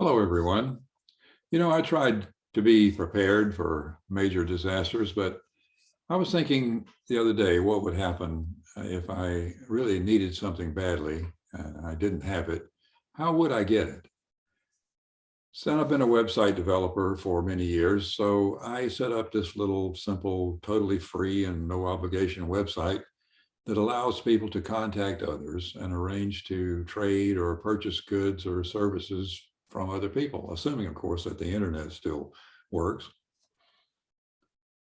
Hello, everyone. You know, I tried to be prepared for major disasters, but I was thinking the other day what would happen if I really needed something badly and I didn't have it. How would I get it? So I've been a website developer for many years, so I set up this little simple, totally free and no obligation website that allows people to contact others and arrange to trade or purchase goods or services from other people, assuming, of course, that the internet still works.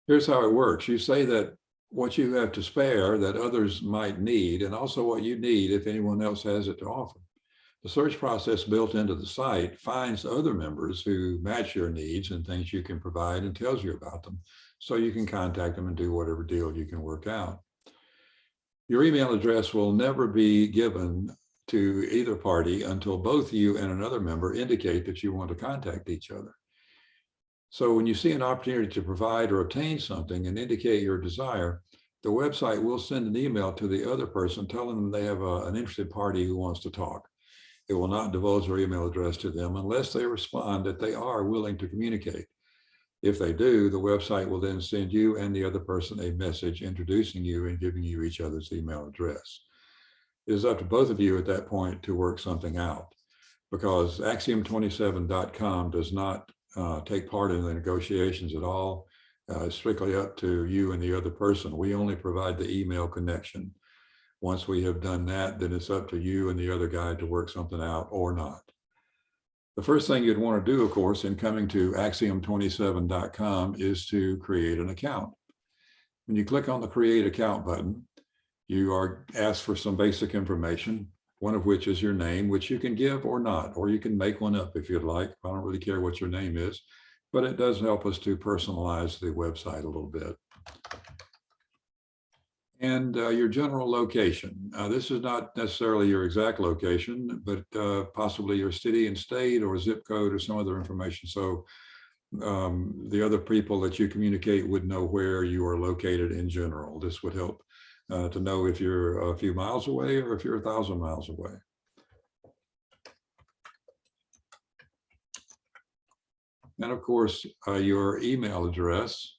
Here's how it works. You say that what you have to spare that others might need, and also what you need if anyone else has it to offer. The search process built into the site finds other members who match your needs and things you can provide and tells you about them. So you can contact them and do whatever deal you can work out. Your email address will never be given to either party until both you and another member indicate that you want to contact each other. So when you see an opportunity to provide or obtain something and indicate your desire, the website will send an email to the other person telling them they have a, an interested party who wants to talk. It will not divulge their email address to them unless they respond that they are willing to communicate. If they do, the website will then send you and the other person a message introducing you and giving you each other's email address. It is up to both of you at that point to work something out because axiom27.com does not uh, take part in the negotiations at all. Uh, it's strictly up to you and the other person. We only provide the email connection. Once we have done that, then it's up to you and the other guy to work something out or not. The first thing you'd want to do, of course, in coming to axiom27.com is to create an account. When you click on the create account button, you are asked for some basic information, one of which is your name, which you can give or not, or you can make one up if you'd like. I don't really care what your name is, but it does help us to personalize the website a little bit. And uh, your general location. Uh, this is not necessarily your exact location, but uh, possibly your city and state or zip code or some other information. So um, the other people that you communicate would know where you are located in general. This would help uh, to know if you're a few miles away or if you're a thousand miles away. And of course, uh, your email address.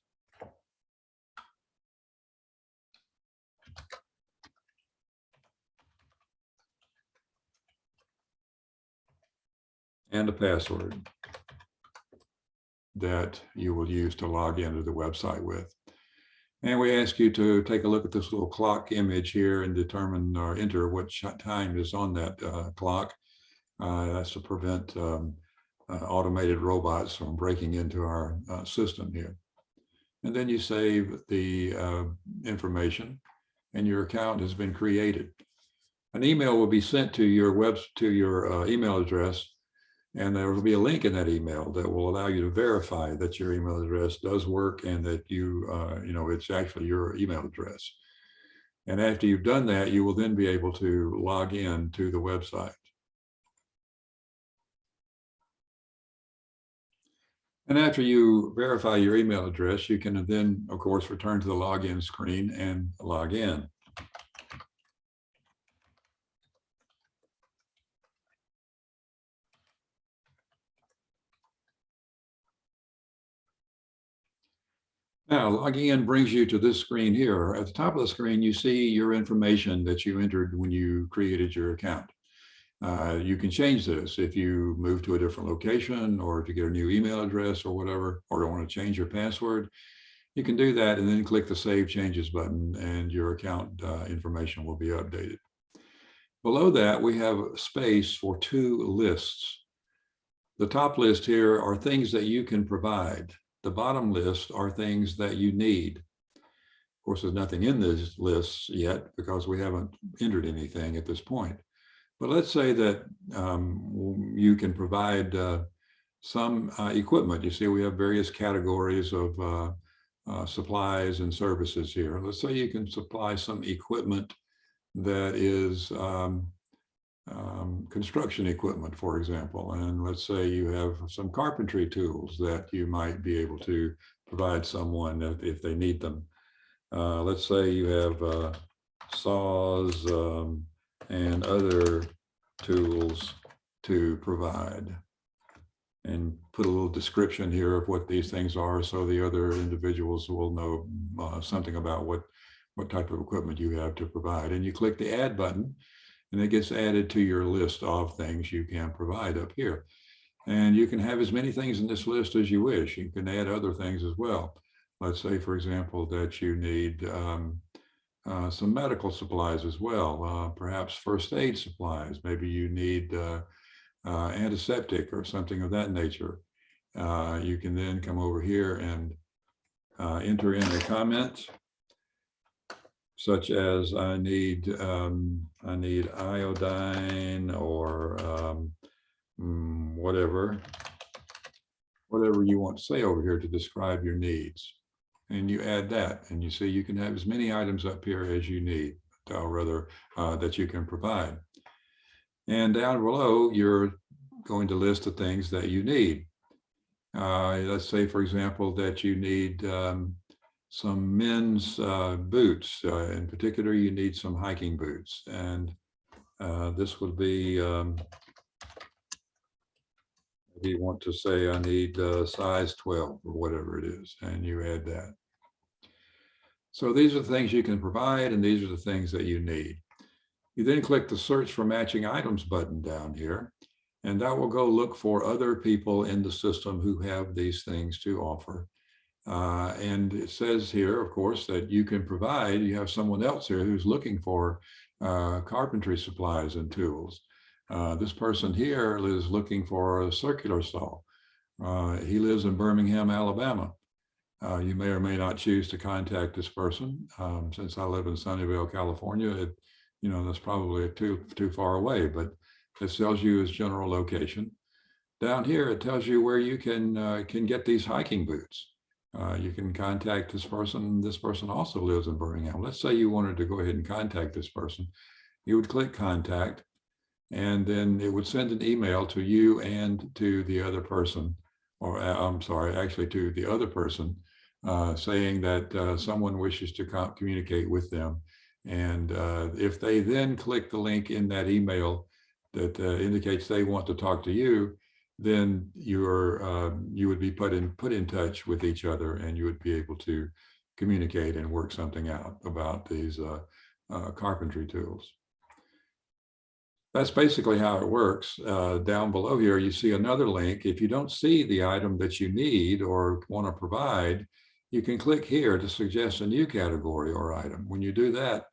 And a password that you will use to log into the website with. And we ask you to take a look at this little clock image here and determine or enter what time is on that uh, clock. Uh, that's to prevent um, uh, automated robots from breaking into our uh, system here. And then you save the uh, information and your account has been created. An email will be sent to your web to your uh, email address and there will be a link in that email that will allow you to verify that your email address does work and that you, uh, you know, it's actually your email address. And after you've done that, you will then be able to log in to the website. And after you verify your email address, you can then, of course, return to the login screen and log in. Now, logging in brings you to this screen here. At the top of the screen, you see your information that you entered when you created your account. Uh, you can change this if you move to a different location or to get a new email address or whatever, or want to change your password. You can do that and then click the Save Changes button and your account uh, information will be updated. Below that, we have space for two lists. The top list here are things that you can provide. The bottom list are things that you need. Of course, there's nothing in this list yet because we haven't entered anything at this point. But let's say that um, you can provide uh, some uh, equipment. You see, we have various categories of uh, uh supplies and services here. Let's say you can supply some equipment that is um, um, construction equipment, for example, and let's say you have some carpentry tools that you might be able to provide someone if, if they need them. Uh, let's say you have uh, saws um, and other tools to provide. and put a little description here of what these things are so the other individuals will know uh, something about what what type of equipment you have to provide. And you click the add button and it gets added to your list of things you can provide up here. And you can have as many things in this list as you wish. You can add other things as well. Let's say, for example, that you need um, uh, some medical supplies as well, uh, perhaps first aid supplies. Maybe you need uh, uh antiseptic or something of that nature. Uh, you can then come over here and uh, enter in a comment such as I need um, I need iodine or um, mm, whatever, whatever you want to say over here to describe your needs. And you add that and you see you can have as many items up here as you need, or rather uh, that you can provide. And down below, you're going to list the things that you need. Uh, let's say, for example, that you need um, some men's uh, boots. Uh, in particular, you need some hiking boots. And uh, this would be, um, you want to say, I need uh, size 12 or whatever it is, and you add that. So these are the things you can provide, and these are the things that you need. You then click the search for matching items button down here, and that will go look for other people in the system who have these things to offer. Uh, and it says here, of course, that you can provide, you have someone else here who's looking for uh, carpentry supplies and tools. Uh, this person here is looking for a circular saw. Uh, he lives in Birmingham, Alabama. Uh, you may or may not choose to contact this person. Um, since I live in Sunnyvale, California, it, you know, that's probably too, too far away, but it tells you his general location. Down here, it tells you where you can, can get these hiking boots uh, you can contact this person. This person also lives in Birmingham. Let's say you wanted to go ahead and contact this person. You would click contact, and then it would send an email to you and to the other person, or uh, I'm sorry, actually to the other person, uh, saying that uh, someone wishes to communicate with them. And uh, if they then click the link in that email that uh, indicates they want to talk to you, then you're um, you would be put in put in touch with each other and you would be able to communicate and work something out about these uh, uh, carpentry tools. That's basically how it works. Uh, down below here, you see another link. If you don't see the item that you need or want to provide, you can click here to suggest a new category or item. When you do that,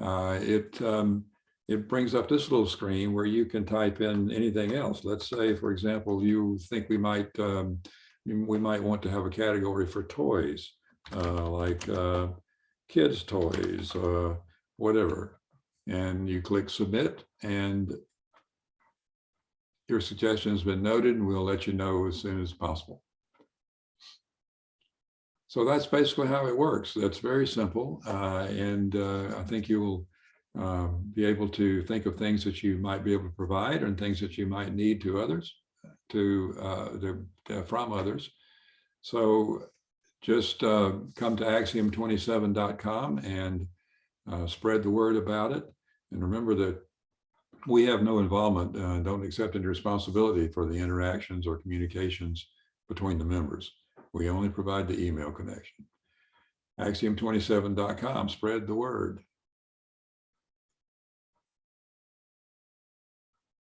uh, it um, it brings up this little screen where you can type in anything else. Let's say, for example, you think we might um, we might want to have a category for toys, uh, like uh, kids' toys, uh, whatever. And you click submit and your suggestion has been noted and we'll let you know as soon as possible. So that's basically how it works. That's very simple. Uh, and uh, I think you will um, be able to think of things that you might be able to provide and things that you might need to others, to, uh, to, to from others. So just uh, come to axiom27.com and uh, spread the word about it. And remember that we have no involvement, uh, don't accept any responsibility for the interactions or communications between the members. We only provide the email connection. Axiom27.com, spread the word.